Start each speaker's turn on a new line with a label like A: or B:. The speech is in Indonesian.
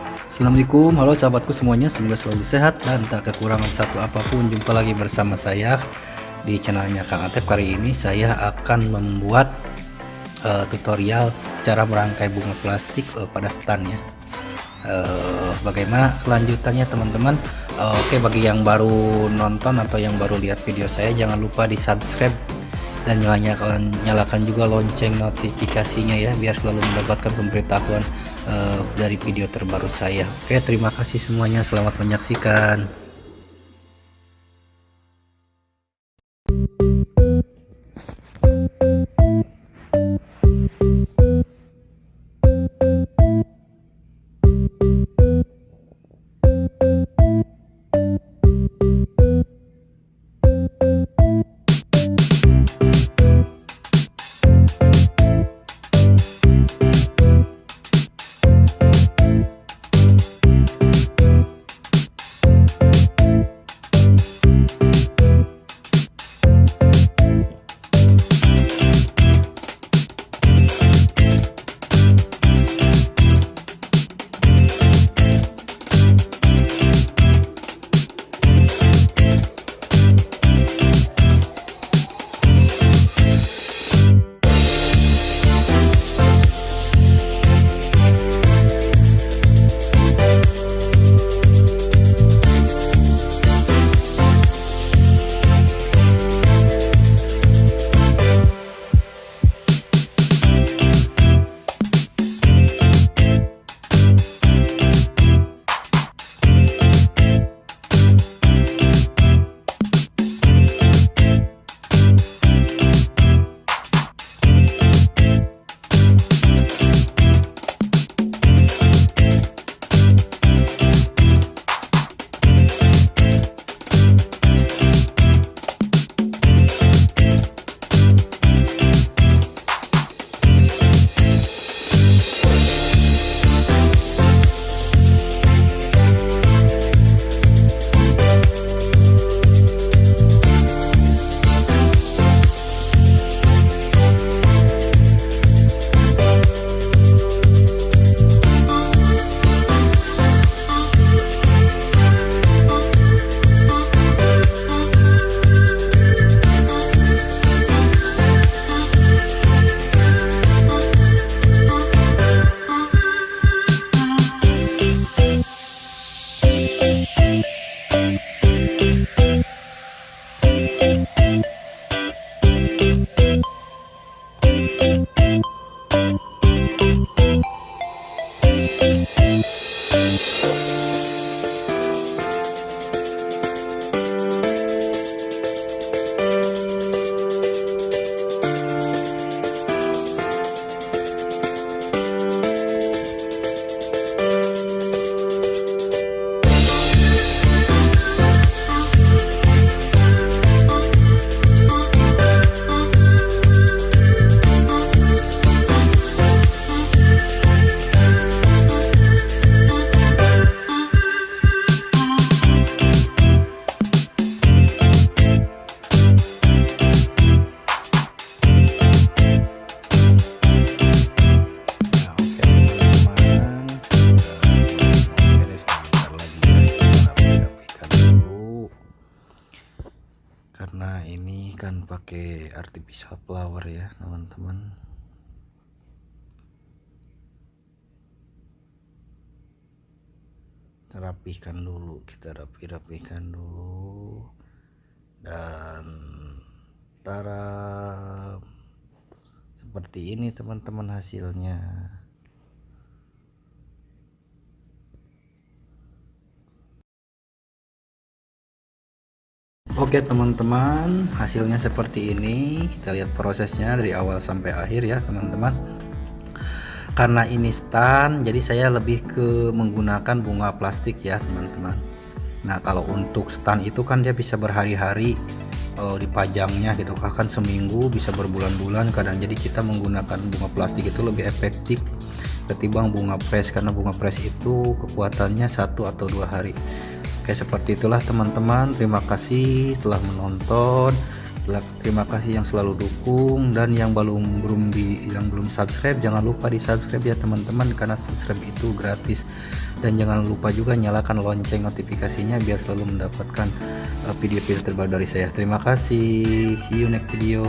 A: Assalamualaikum, halo sahabatku semuanya, semoga selalu sehat dan tak kekurangan satu apa pun. Jumpa lagi bersama saya di channelnya Kang Atep. Kali ini saya akan membuat uh, tutorial cara merangkai bunga plastik uh, pada stand ya. Uh, bagaimana kelanjutannya teman-teman? Uh, Oke, okay, bagi yang baru nonton atau yang baru lihat video saya, jangan lupa di subscribe dan nyalakan nyalakan juga lonceng notifikasinya ya biar selalu mendapatkan pemberitahuan uh, dari video terbaru saya. Oke terima kasih semuanya. Selamat menyaksikan pakai artificial flower ya teman-teman. Rapihkan dulu kita rapi-rapikan dulu. Dan tara seperti ini teman-teman hasilnya Oke teman-teman hasilnya seperti ini. Kita lihat prosesnya dari awal sampai akhir ya teman-teman. Karena ini stand jadi saya lebih ke menggunakan bunga plastik ya teman-teman. Nah kalau untuk stand itu kan dia bisa berhari-hari uh, dipajangnya gitu. Bahkan seminggu bisa berbulan-bulan kadang. Jadi kita menggunakan bunga plastik itu lebih efektif ketimbang bunga press karena bunga press itu kekuatannya satu atau dua hari Oke seperti itulah teman-teman. Terima kasih telah menonton. Terima kasih yang selalu dukung dan yang belum belum di yang belum subscribe jangan lupa di subscribe ya teman-teman karena subscribe itu gratis. Dan jangan lupa juga nyalakan lonceng notifikasinya biar selalu mendapatkan uh, video-video terbaru dari saya. Terima kasih. See you next video